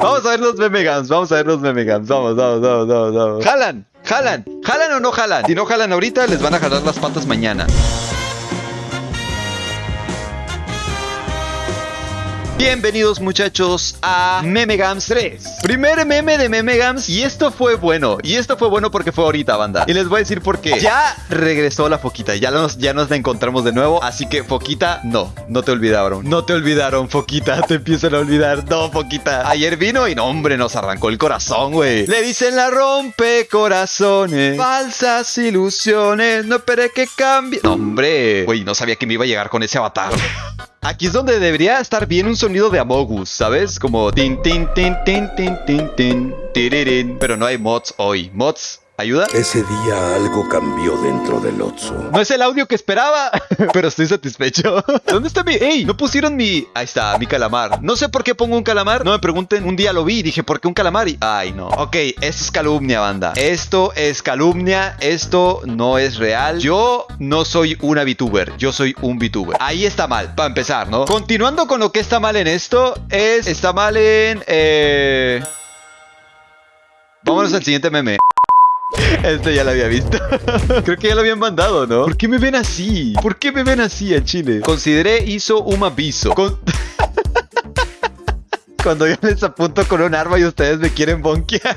Vamos a ver los memegams, vamos a ver los memegams. Vamos, vamos, vamos, vamos, vamos. Jalan, jalan, jalan o no jalan. Si no jalan ahorita, les van a jalar las patas mañana. Bienvenidos muchachos a Memegams 3 Primer meme de Memegams y esto fue bueno Y esto fue bueno porque fue ahorita banda. Y les voy a decir por qué. Ya regresó la Foquita, ya nos, ya nos la encontramos de nuevo Así que Foquita, no, no te olvidaron No te olvidaron Foquita, te empiezan a olvidar. No Foquita, ayer vino y no hombre nos arrancó el corazón güey. Le dicen la rompe corazones Falsas ilusiones, no esperé que cambie. No hombre, güey no sabía que me iba a llegar con ese avatar Aquí es donde debería estar bien un sonido de Amogus, ¿sabes? Como tin tin tin tin tin tin tin tiririn. Pero no hay mods hoy. Mods ¿Ayuda? Ese día algo cambió dentro del Otso. No es el audio que esperaba, pero estoy satisfecho. ¿Dónde está mi...? ¡Ey! No pusieron mi... Ahí está, mi calamar. No sé por qué pongo un calamar. No me pregunten. Un día lo vi y dije, ¿por qué un calamar? Y... Ay, no. Ok, esto es calumnia, banda. Esto es calumnia. Esto no es real. Yo no soy una VTuber. Yo soy un VTuber. Ahí está mal, para empezar, ¿no? Continuando con lo que está mal en esto, es... Está mal en... Eh... Vámonos al siguiente meme. Este ya lo había visto. Creo que ya lo habían mandado, ¿no? ¿Por qué me ven así? ¿Por qué me ven así a Chile? Consideré hizo un aviso. Cuando yo les apunto con un arma y ustedes me quieren bonkear.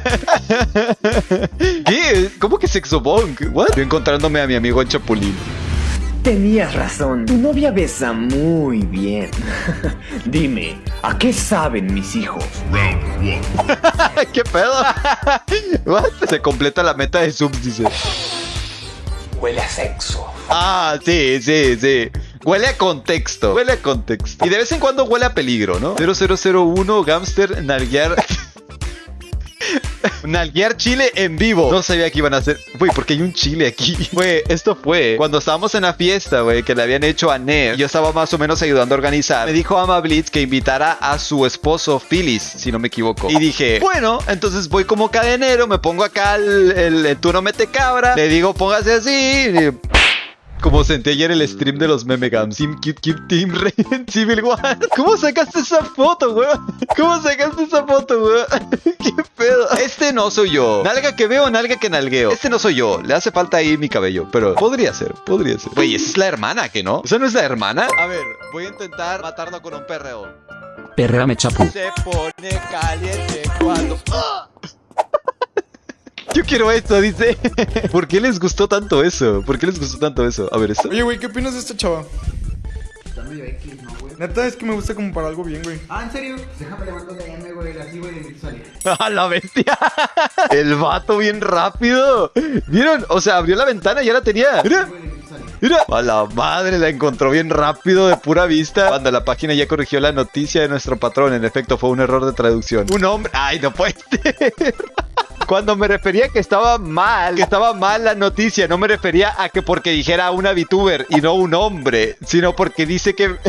¿Qué? ¿Cómo que sexo bonk? ¿What? Estoy encontrándome a mi amigo en Chapulín. Tenías razón, tu novia besa muy bien. Dime, ¿a qué saben mis hijos? ¿Qué pedo? What? Se completa la meta de subs, dice. Huele a sexo. Ah, sí, sí, sí. Huele a contexto. Huele a contexto. Y de vez en cuando huele a peligro, ¿no? 0001 Gamster Nalguear. Nalguear chile en vivo. No sabía que iban a hacer. Güey, porque hay un chile aquí. Güey, esto fue cuando estábamos en la fiesta, güey, que le habían hecho a Ner. Yo estaba más o menos ayudando a organizar. Me dijo Ama Blitz que invitara a su esposo Phyllis, si no me equivoco. Y dije, bueno, entonces voy como cadenero, me pongo acá el, el, el tú no mete cabra. Le digo, póngase así. Como sentí ayer el stream de los memegams. Team Cute Cute Team Raven Civil War. ¿Cómo sacaste esa foto, weón? ¿Cómo sacaste esa foto, weón? ¿Qué pedo? Este no soy yo. Nalga que veo, nalga que nalgueo. Este no soy yo. Le hace falta ahí mi cabello. Pero podría ser, podría ser. Güey, esa es la hermana, ¿que no? ¿Esa no es la hermana? A ver, voy a intentar matarlo con un perreo. Perréame, chapu. Se pone caliente cuando... ¡Ah! Yo quiero esto, dice. ¿Por qué les gustó tanto eso? ¿Por qué les gustó tanto eso? A ver, esto. Oye, güey, ¿qué opinas de esta chava? Está medio X, ¿no, güey? Neta, es que me gusta como para algo bien, güey. Ah, ¿en serio? Déjame levantar de AM, güey, así, güey, y sale. ¡A la bestia! El vato bien rápido. ¿Vieron? O sea, abrió la ventana y ya la tenía. Mira. Mira, a la madre la encontró bien rápido de pura vista. Cuando la página ya corrigió la noticia de nuestro patrón, en efecto fue un error de traducción. Un hombre. Ay, no puede ser. Cuando me refería que estaba mal, que estaba mal la noticia, no me refería a que porque dijera una VTuber y no un hombre, sino porque dice que...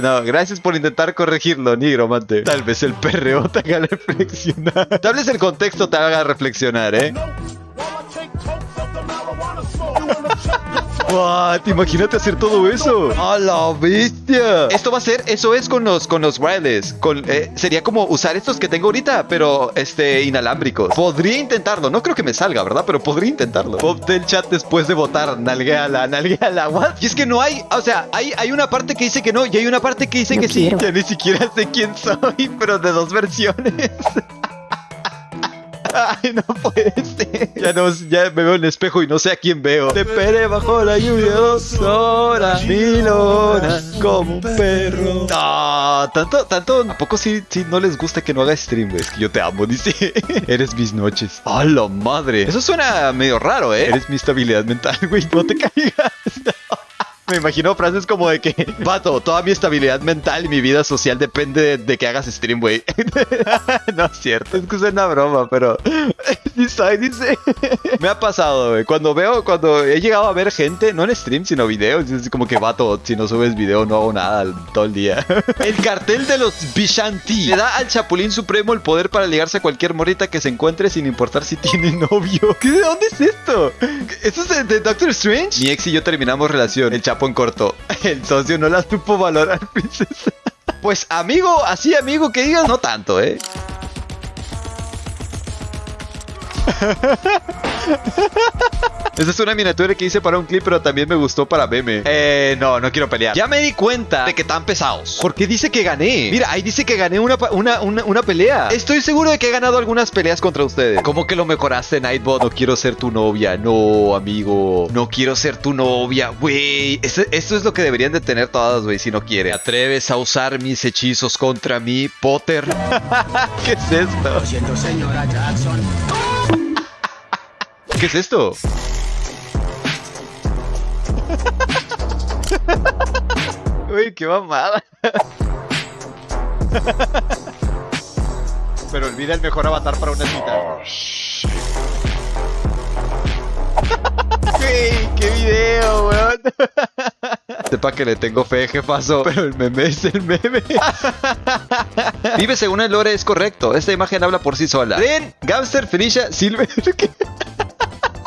No, gracias por intentar corregirlo, nigromante. Tal vez el perreo te haga reflexionar. Tal vez el contexto te haga reflexionar, ¿eh? What? Imagínate hacer todo eso. ¡A la bestia! Esto va a ser, eso es con los, con los wireless. Con, eh, sería como usar estos que tengo ahorita, pero este, inalámbricos. Podría intentarlo. No creo que me salga, ¿verdad? Pero podría intentarlo. Pop del chat después de votar. Nalgueala, nalgueala. What? Y es que no hay, o sea, hay, hay una parte que dice que no y hay una parte que dice que sí. Ya ni siquiera sé quién soy, pero de dos versiones. Ay, no puede ser. Ya, no, ya me veo en el espejo y no sé a quién veo. Te esperé bajo la lluvia dos horas, mil horas, como un perro. Ah, tanto, tanto. ¿A poco sí, sí no les gusta que no haga stream? güey? Es que yo te amo, dice. Eres mis noches. ¡A la madre! Eso suena medio raro, ¿eh? Eres mi estabilidad mental, güey. No te caigas. Me imagino frases como de que, vato, toda mi estabilidad mental y mi vida social depende de, de que hagas stream, güey. no es cierto, es que es una broma, pero... Soy, dice. Me ha pasado, güey. Cuando veo, cuando he llegado a ver gente, no en stream, sino videos, es como que, vato, si no subes video no hago nada todo el día. el cartel de los Bishanti le da al Chapulín Supremo el poder para ligarse a cualquier morrita que se encuentre sin importar si tiene novio. ¿Qué, ¿De dónde es esto? ¿Esto es de, Doctor Strange? Mi ex y yo terminamos relación chapón corto. Entonces no las supo valorar, princesa. Pues amigo, así amigo que digas, no tanto, ¿eh? Esa es una miniatura que hice para un clip, pero también me gustó para meme. Eh, no, no quiero pelear. Ya me di cuenta de que están pesados. Porque dice que gané. Mira, ahí dice que gané una, una, una, una pelea. Estoy seguro de que he ganado algunas peleas contra ustedes. ¿Cómo que lo mejoraste, Nightbot? No quiero ser tu novia. No, amigo. No quiero ser tu novia, güey. Esto es lo que deberían de tener todas, güey, si no quiere. ¿Te atreves a usar mis hechizos contra mí, Potter? ¿Qué es esto? Lo siento, señora Jackson. ¿Qué es esto? Uy, qué mamada. Pero olvida el mejor avatar para una cita. Güey, qué video, weón. Sepa que le tengo fe, jefazo, pero el meme es el meme. Vive según el lore, es correcto. Esta imagen habla por sí sola. Ren, Gamster, Felicia, Silver.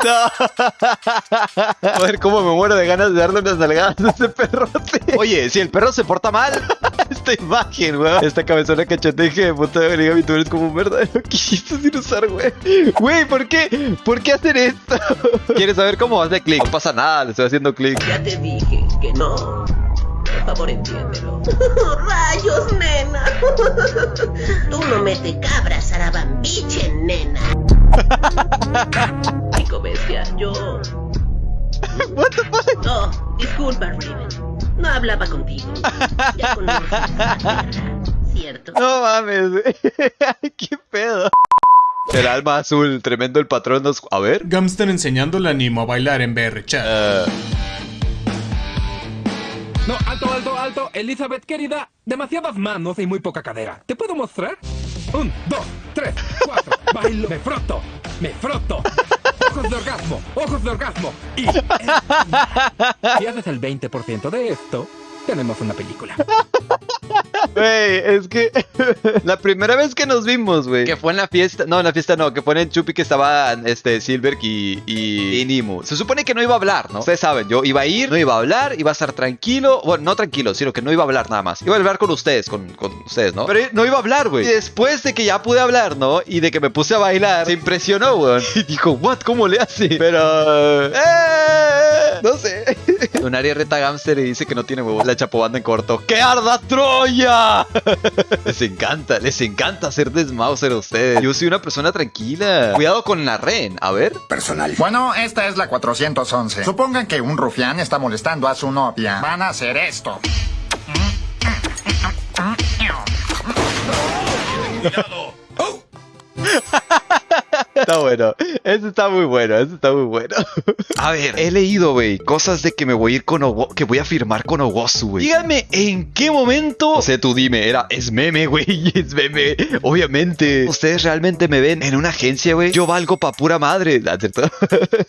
No. Joder, cómo me muero de ganas de darle unas nalgadas a ese perrote. Oye, si el perro se porta mal, esta imagen, weón. Esta cabezona cacheteje de puta de origami, tú eres como un verdadero quisto sin usar, güey. Güey, ¿por qué? ¿Por qué hacer esto? ¿Quieres saber cómo hace clic? No pasa nada, le estoy haciendo clic. Ya te dije que no. Por favor, entiéndelo. ¡Rayos, nena! Tú no mete cabras, arabambiche, nena. Chico bestia, yo... What the fuck? No, disculpa, Raven. No hablaba contigo. Ya ¿cierto? No mames, güey. ¿Qué pedo? El alma azul, tremendo el patrón nos... A ver. Gamster enseñándole a Nimo a bailar en VR chat. Eh, No, alto, alto, alto. Elizabeth, querida, demasiadas manos y muy poca cadera. ¿Te puedo mostrar? Un, dos, tres, cuatro. Bailo, me froto, me froto. Ojos de orgasmo, ojos de orgasmo. Y... Si haces el 20% de esto, tenemos una película. Güey, es que la primera vez que nos vimos, güey, que fue en la fiesta, no, en la fiesta no, que fue en el Chupi que estaban este Silver y, y, y Nimu. Se supone que no iba a hablar, ¿no? Ustedes saben, yo iba a ir, no iba a hablar, iba a estar tranquilo, bueno, no tranquilo, sino que no iba a hablar nada más. Iba a hablar con ustedes, con, con ustedes, ¿no? Pero no iba a hablar, güey. Y después de que ya pude hablar, ¿no? Y de que me puse a bailar, se impresionó, güey. Y dijo, "What? ¿Cómo le hace?" Pero eh, no sé. Un área reta Gamster y dice que no tiene huevos. La chapobanda en corto. ¡Que arda Troya! les encanta, les encanta hacer desmauser a ustedes. Yo soy una persona tranquila. Cuidado con la ren. A ver. Personal. Bueno, esta es la 411. Supongan que un rufián está molestando a su novia. Van a hacer esto. Está bueno. Eso está muy bueno. Eso está muy bueno. A ver, he leído, güey, cosas de que me voy a ir con Owo- que voy a firmar con Owosu, güey. Díganme en qué momento. O sea, tú dime, era, es meme, güey. Es meme. Obviamente. Ustedes realmente me ven en una agencia, güey. Yo valgo pa' pura madre. ¿no es cierto?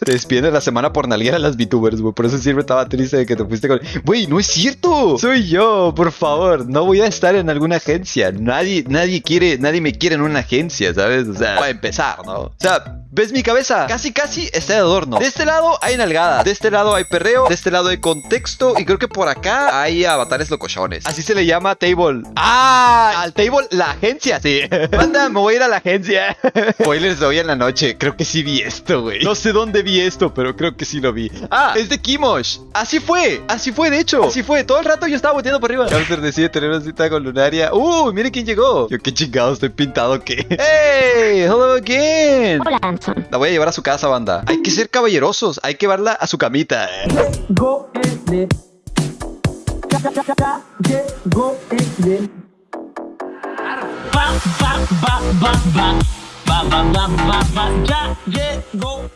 te despiden la semana por nalguear a las VTubers, güey. Por eso siempre estaba triste de que te fuiste con. Güey, no es cierto. Soy yo, por favor. No voy a estar en alguna agencia. Nadie, nadie quiere, nadie me quiere en una agencia, ¿sabes? O sea, para empezar, ¿no? O sea, ¿ves mi cabeza? Casi, casi está de adorno. De este lado hay nalgada. De este lado hay perreo. De este lado hay contexto. Y creo que por acá hay avatares locochones. Así se le llama table. ¡Ah! Al table, la agencia, sí. Manda, me voy a ir a la agencia. Spoilers de hoy en la noche. Creo que sí vi esto, güey. No sé dónde vi esto, pero creo que sí lo vi. Ah, es de Kimosh. Así fue. Así fue, de hecho. Así fue. Todo el rato yo estaba volteando por arriba. Hamster decide tener una cita con Lunaria. ¡Uh! Mire quién llegó. Yo qué chingado estoy pintado que. ¡Hey! ¡Hello again! Hola, Anson. La voy a llevar a su casa, banda. Hay que ser caballerosos. Hay que llevarla a su camita. Ya, llegó